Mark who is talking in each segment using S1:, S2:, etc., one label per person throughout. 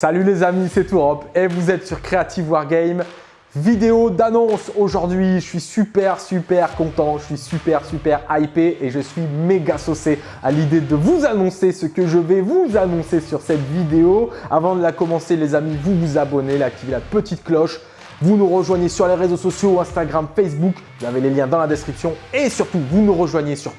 S1: Salut les amis, c'est Tourop et vous êtes sur Creative Wargame. Vidéo d'annonce aujourd'hui, je suis super super content, je suis super super hypé et je suis méga saucé à l'idée de vous annoncer ce que je vais vous annoncer sur cette vidéo. Avant de la commencer les amis, vous vous abonnez, activez la petite cloche vous nous rejoignez sur les réseaux sociaux, Instagram, Facebook, vous avez les liens dans la description. Et surtout vous nous rejoignez sur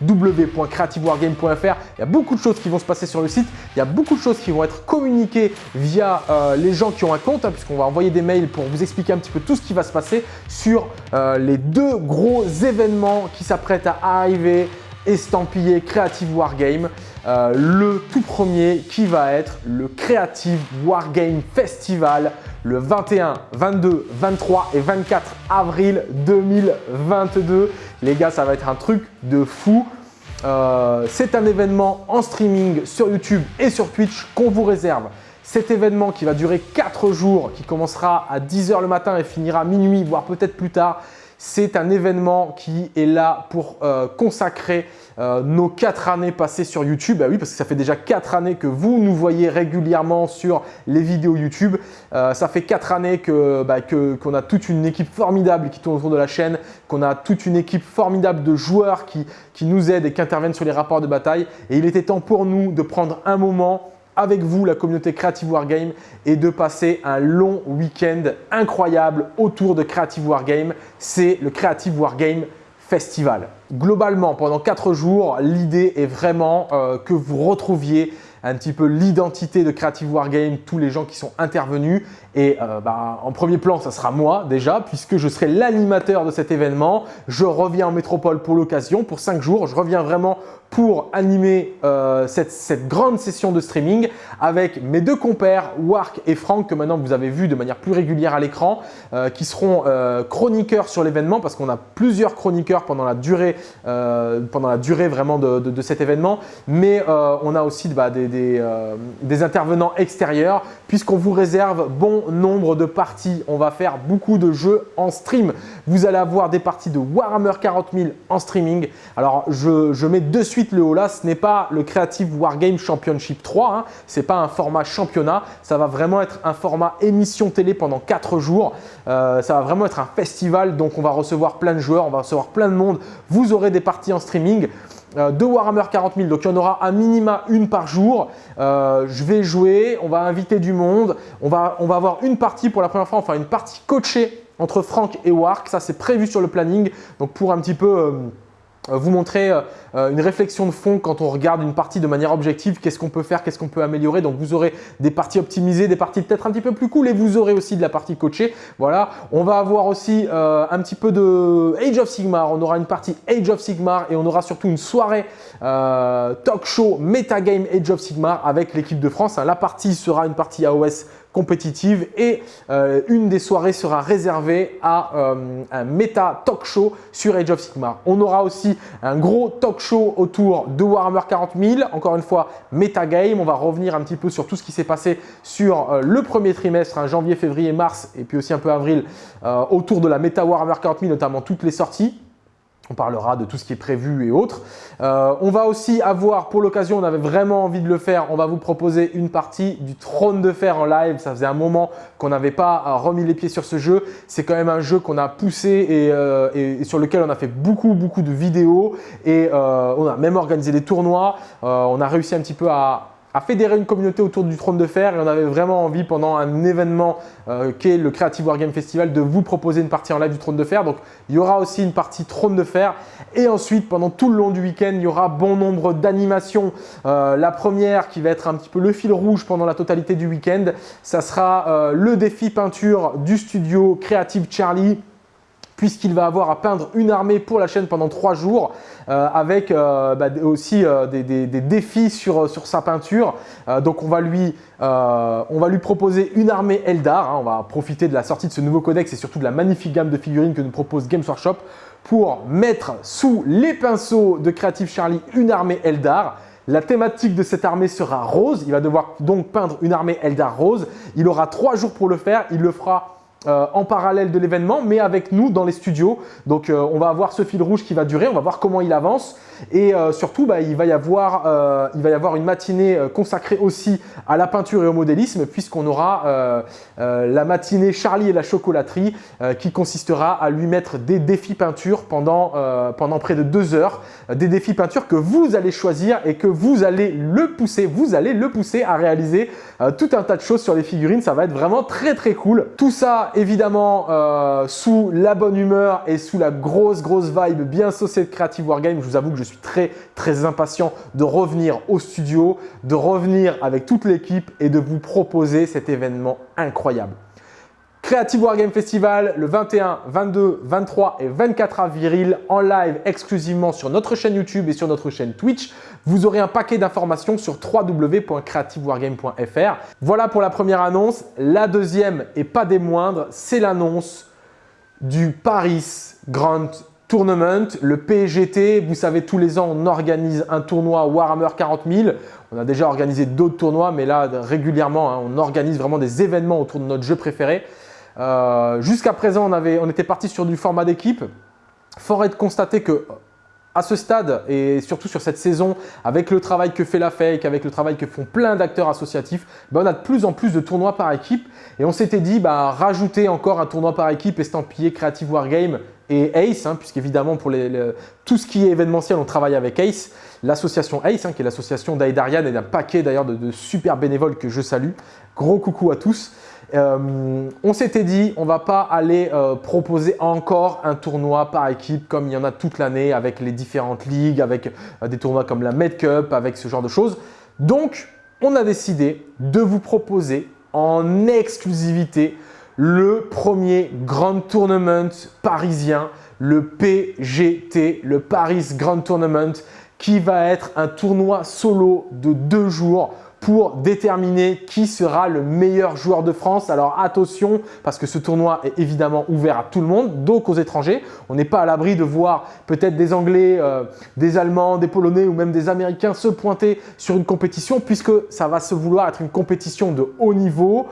S1: www.creativewargame.fr. Il y a beaucoup de choses qui vont se passer sur le site, il y a beaucoup de choses qui vont être communiquées via euh, les gens qui ont un compte, hein, puisqu'on va envoyer des mails pour vous expliquer un petit peu tout ce qui va se passer sur euh, les deux gros événements qui s'apprêtent à arriver estampillé Creative Wargame. Euh, le tout premier qui va être le Creative Wargame Festival le 21, 22, 23 et 24 avril 2022. Les gars, ça va être un truc de fou. Euh, c'est un événement en streaming sur YouTube et sur Twitch qu'on vous réserve. Cet événement qui va durer 4 jours, qui commencera à 10h le matin et finira minuit, voire peut-être plus tard, c'est un événement qui est là pour euh, consacrer euh, nos quatre années passées sur YouTube. Bah oui, parce que ça fait déjà quatre années que vous nous voyez régulièrement sur les vidéos YouTube. Euh, ça fait quatre années bah, qu'on a toute une équipe formidable qui tourne autour de la chaîne, qu'on a toute une équipe formidable de joueurs qui, qui nous aident et qui interviennent sur les rapports de bataille. Et il était temps pour nous de prendre un moment avec vous, la communauté Creative Wargame, et de passer un long week-end incroyable autour de Creative Wargame. C'est le Creative Wargame Festival. Globalement, pendant 4 jours, l'idée est vraiment euh, que vous retrouviez un petit peu l'identité de Creative Wargame, tous les gens qui sont intervenus. Et euh, bah, en premier plan, ça sera moi déjà, puisque je serai l'animateur de cet événement. Je reviens en métropole pour l'occasion, pour 5 jours. Je reviens vraiment pour animer euh, cette, grande session de streaming avec mes deux compères, Wark et Franck, que maintenant vous avez vu de manière plus régulière à l'écran, euh, qui seront chroniqueurs sur l'événement parce qu'on a plusieurs chroniqueurs pendant la durée, pendant la durée vraiment de, cet événement. Mais on a aussi bah, des, euh, des, intervenants extérieurs puisqu'on vous réserve bon nombre de parties. On va faire beaucoup de jeux en stream. Vous allez avoir des parties de Warhammer 40 000 en streaming. Alors, je, mets de suite le haut là. Ce n'est pas le Creative Wargame Championship 3. Hein. Ce n'est pas un format championnat. Ça va vraiment être un format émission télé pendant 4 jours. Euh, ça va vraiment être un festival. Donc, on va recevoir plein de joueurs. On va recevoir plein de monde. Vous aurez des parties en streaming. Euh, de Warhammer 40 000. Donc, il y en aura un minima une par jour. Euh, je vais jouer, on va inviter du monde. On va, avoir une partie pour la première fois, enfin une partie coachée entre Franck et Wark. Ça, c'est prévu sur le planning. Donc, pour un petit peu… vous montrer euh, euh, une réflexion de fond quand on regarde une partie de manière objective, qu'est-ce qu'on peut faire, qu'est-ce qu'on peut améliorer? Donc, vous aurez des parties optimisées, des parties peut-être un petit peu plus cool et vous aurez aussi de la partie coachée. Voilà, on va avoir aussi un petit peu de Age of Sigmar. On aura une partie Age of Sigmar et on aura surtout une soirée talk show metagame Age of Sigmar avec l'équipe de France. La partie sera une partie AOS compétitive et euh, une des soirées sera réservée à euh, un méta talk show sur Age of Sigmar. On aura aussi un gros talk show autour de Warhammer 40 000, encore une fois méta game. On va revenir un petit peu sur tout ce qui s'est passé sur euh, le premier trimestre, hein, janvier, février, mars et puis aussi un peu avril autour de la méta Warhammer 40 000, notamment toutes les sorties. On parlera de tout ce qui est prévu et autres. Euh, on va aussi avoir, pour l'occasion, on avait vraiment envie de le faire, on va vous proposer une partie du Trône de Fer en live. Ça faisait un moment qu'on n'avait pas euh, remis les pieds sur ce jeu. C'est quand même un jeu qu'on a poussé euh, et, sur lequel on a fait beaucoup, beaucoup de vidéos. Et on a même organisé des tournois. on a réussi un petit peu à, à fédérer une communauté autour du trône de fer et on avait vraiment envie pendant un événement euh, qui est le Creative Wargame Festival de vous proposer une partie en live du trône de fer. Donc il y aura aussi une partie trône de fer et ensuite pendant tout le long du week-end il y aura bon nombre d'animations. Euh, la première qui va être un petit peu le fil rouge pendant la totalité du week-end, ça sera euh, le défi peinture du studio Creative Charlie puisqu'il va avoir à peindre une armée pour la chaîne pendant trois jours euh, avec euh, bah, aussi euh, des, défis sur, sa peinture. donc on va, lui, on va lui proposer une armée Eldar. Hein. on va profiter de la sortie de ce nouveau codex et surtout de la magnifique gamme de figurines que nous propose Games Workshop pour mettre sous les pinceaux de Creative Charlie une armée Eldar. La thématique de cette armée sera rose. Il va devoir donc peindre une armée Eldar rose. Il aura trois jours pour le faire. Il le fera euh, en parallèle de l'événement, mais avec nous dans les studios. Donc, euh, on va avoir ce fil rouge qui va durer, on va voir comment il avance. Et euh, surtout, bah, il, va y avoir, il va y avoir une matinée consacrée aussi à la peinture et au modélisme, puisqu'on aura la matinée Charlie et la chocolaterie, qui consistera à lui mettre des défis peinture pendant, pendant près de deux heures. Des défis peinture que vous allez choisir et que vous allez le pousser, vous allez le pousser à réaliser tout un tas de choses sur les figurines. Ça va être vraiment très très cool. Tout ça évidemment euh, sous la bonne humeur et sous la grosse grosse vibe bien saucée de Creative Wargame. Je vous avoue que je suis très très impatient de revenir au studio, de revenir avec toute l'équipe et de vous proposer cet événement incroyable. Creative Wargame Festival le 21, 22, 23 et 24 avril en live exclusivement sur notre chaîne YouTube et sur notre chaîne Twitch. Vous aurez un paquet d'informations sur www.creativewargame.fr. Voilà pour la première annonce. La deuxième et pas des moindres, c'est l'annonce du Paris Grand Tournament, le PGT. Vous savez, tous les ans, on organise un tournoi Warhammer 40 000. On a déjà organisé d'autres tournois, mais là, régulièrement, hein, on organise vraiment des événements autour de notre jeu préféré. Euh, jusqu'à présent, on, était parti sur du format d'équipe. Fort est de constater que à ce stade et surtout sur cette saison, avec le travail que fait la Fake, avec le travail que font plein d'acteurs associatifs, ben, on a de plus en plus de tournois par équipe et on s'était dit bah, rajouter encore un tournoi par équipe estampillé Creative Wargame et Ace, hein, puisqu'évidemment pour tout ce qui est événementiel, on travaille avec Ace, l'association Ace, hein, qui est l'association d'Aidarian et d'un paquet d'ailleurs de, super bénévoles que je salue. Gros coucou à tous. Euh, on s'était dit, on va pas aller euh, proposer encore un tournoi par équipe comme il y en a toute l'année avec les différentes ligues, avec euh, des tournois comme la Med Cup, avec ce genre de choses. Donc, on a décidé de vous proposer en exclusivité le premier Grand Tournament parisien, le PGT, le Paris Grand Tournament, qui va être un tournoi solo de deux jours pour déterminer qui sera le meilleur joueur de France. Alors attention, parce que ce tournoi est évidemment ouvert à tout le monde, donc aux étrangers. On n'est pas à l'abri de voir peut-être des Anglais, euh, des Allemands, des Polonais ou même des Américains se pointer sur une compétition puisque ça va se vouloir être une compétition de haut niveau.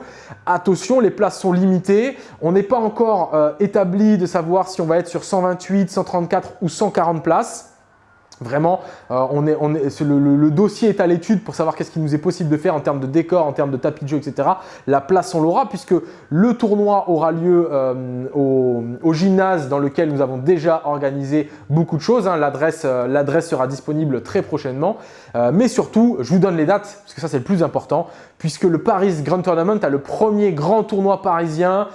S1: Attention, les places sont limitées. On n'est pas encore euh, établi de savoir si on va être sur 128, 134 ou 140 places. Vraiment, euh, on est, le, dossier est à l'étude pour savoir qu'est-ce qu'il nous est possible de faire en termes de décor, en termes de tapis de jeu, etc. La place, on l'aura puisque le tournoi aura lieu euh, au, gymnase dans lequel nous avons déjà organisé beaucoup de choses. Hein. Euh, l'adresse sera disponible très prochainement. mais surtout, je vous donne les dates parce que ça, c'est le plus important puisque le Paris Grand Tournament a le premier grand tournoi parisien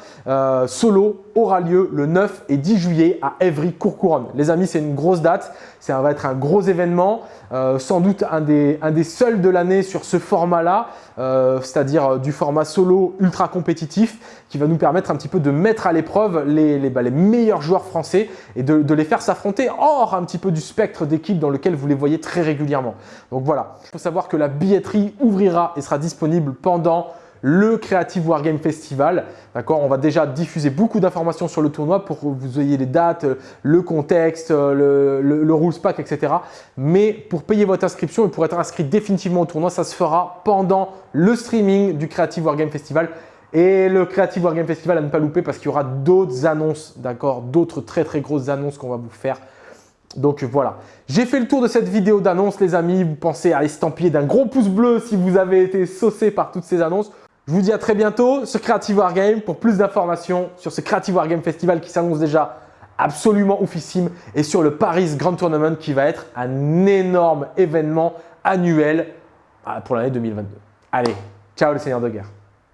S1: solo aura lieu le 9 et 10 juillet à Évry-Courcouronne. Les amis, c'est une grosse date. Ça va être un gros événement, euh, sans doute un des, un des seuls de l'année sur ce format-là, euh, c'est-à-dire euh, du format solo ultra compétitif qui va nous permettre un petit peu de mettre à l'épreuve les, les, bah, meilleurs joueurs français et de, de les faire s'affronter hors un petit peu du spectre d'équipe dans lequel vous les voyez très régulièrement. Donc voilà, il faut savoir que la billetterie ouvrira et sera disponible pendant le Creative Wargame Festival. D'accord On va déjà diffuser beaucoup d'informations sur le tournoi pour que vous ayez les dates, le contexte, le, le, rules pack, etc. Mais pour payer votre inscription et pour être inscrit définitivement au tournoi, ça se fera pendant le streaming du Creative Wargame Festival. Et le Creative Wargame Festival à ne pas louper parce qu'il y aura d'autres annonces, d'accord D'autres très très grosses annonces qu'on va vous faire. Donc voilà, j'ai fait le tour de cette vidéo d'annonce les amis. Vous pensez à estampiller d'un gros pouce bleu si vous avez été saucé par toutes ces annonces. Je vous dis à très bientôt sur Creative Wargame pour plus d'informations sur ce Creative Wargame Festival qui s'annonce déjà absolument oufissime et sur le Paris Grand Tournament qui va être un énorme événement annuel ah, pour l'année 2022. Allez, ciao le seigneur de guerre